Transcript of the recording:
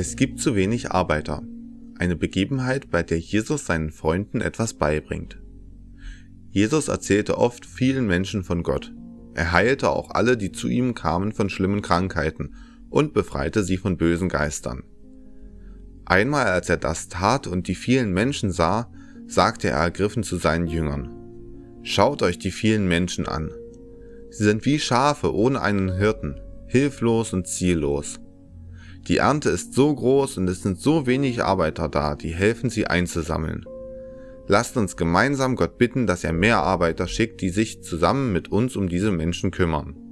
Es gibt zu wenig Arbeiter. Eine Begebenheit, bei der Jesus seinen Freunden etwas beibringt. Jesus erzählte oft vielen Menschen von Gott. Er heilte auch alle, die zu ihm kamen von schlimmen Krankheiten und befreite sie von bösen Geistern. Einmal als er das tat und die vielen Menschen sah, sagte er ergriffen zu seinen Jüngern, Schaut euch die vielen Menschen an. Sie sind wie Schafe ohne einen Hirten, hilflos und ziellos. Die Ernte ist so groß und es sind so wenig Arbeiter da, die helfen sie einzusammeln. Lasst uns gemeinsam Gott bitten, dass er mehr Arbeiter schickt, die sich zusammen mit uns um diese Menschen kümmern.